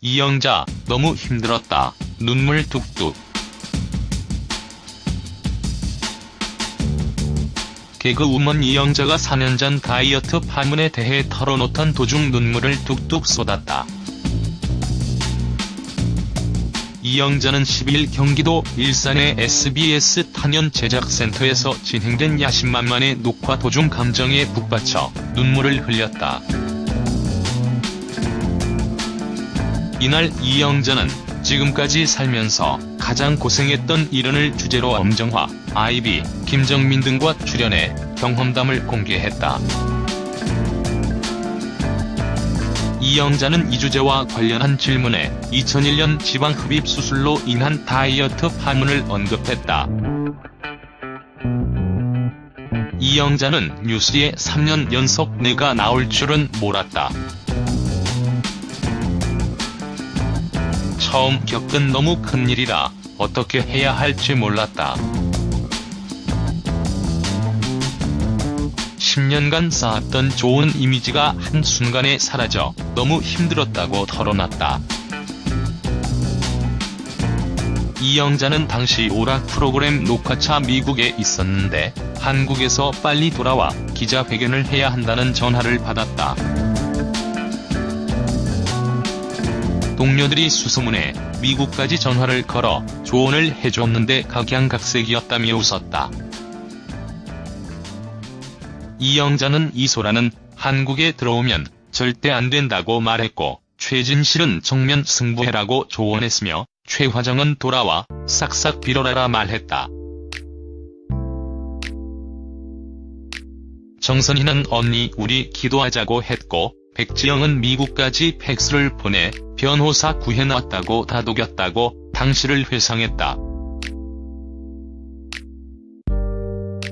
이영자, 너무 힘들었다. 눈물 뚝뚝. 개그우먼 이영자가 4년 전 다이어트 파문에 대해 털어놓던 도중 눈물을 뚝뚝 쏟았다. 이영자는 10일 경기도 일산의 SBS 탄현 제작센터에서 진행된 야심만만의 녹화 도중 감정에 북받쳐 눈물을 흘렸다. 이날 이영자는 지금까지 살면서 가장 고생했던 일원을 주제로 엄정화, 아이비, 김정민 등과 출연해 경험담을 공개했다. 이영자는 이 주제와 관련한 질문에 2001년 지방흡입 수술로 인한 다이어트 파문을 언급했다. 이영자는 뉴스에 3년 연속 내가 나올 줄은 몰랐다. 처음 겪은 너무 큰 일이라 어떻게 해야 할지 몰랐다. 10년간 쌓았던 좋은 이미지가 한순간에 사라져 너무 힘들었다고 털어놨다. 이영자는 당시 오락 프로그램 녹화차 미국에 있었는데 한국에서 빨리 돌아와 기자회견을 해야 한다는 전화를 받았다. 동료들이 수소문해 미국까지 전화를 걸어 조언을 해줬는데 각양각색이었다며 웃었다. 이영자는 이소라는 한국에 들어오면 절대 안 된다고 말했고 최진실은 정면 승부해라고 조언했으며 최화정은 돌아와 싹싹 빌어라라 말했다. 정선희는 언니 우리 기도하자고 했고 백지영은 미국까지 팩스를 보내 변호사 구해놨다고 다독였다고 당시를 회상했다.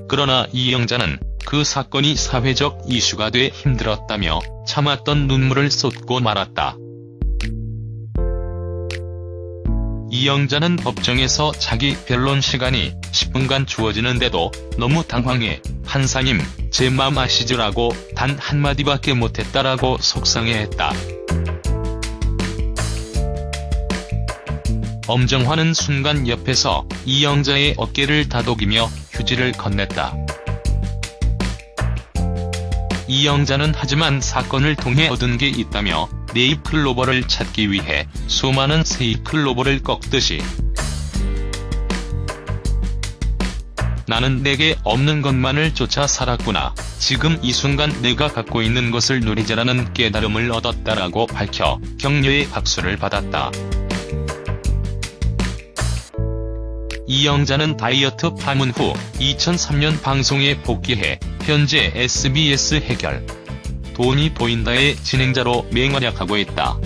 그러나 이영자는 그 사건이 사회적 이슈가 돼 힘들었다며 참았던 눈물을 쏟고 말았다. 이영자는 법정에서 자기 변론 시간이 10분간 주어지는데도 너무 당황해 판사님 제 맘 아시죠라고 단 한마디밖에 못했다라고 속상해했다. 엄정화는 순간 옆에서 이영자의 어깨를 다독이며 휴지를 건넸다. 이영자는 하지만 사건을 통해 얻은 게 있다며 네잎클로버를 찾기 위해 수많은 세잎클로버를 꺾듯이 나는 내게 없는 것만을 쫓아 살았구나. 지금 이 순간 내가 갖고 있는 것을 누리자라는 깨달음을 얻었다라고 밝혀 격려의 박수를 받았다. 이영자는 다이어트 파문 후 2003년 방송에 복귀해 현재 SBS 해결 돈이 보인다의 진행자로 맹활약하고 있다.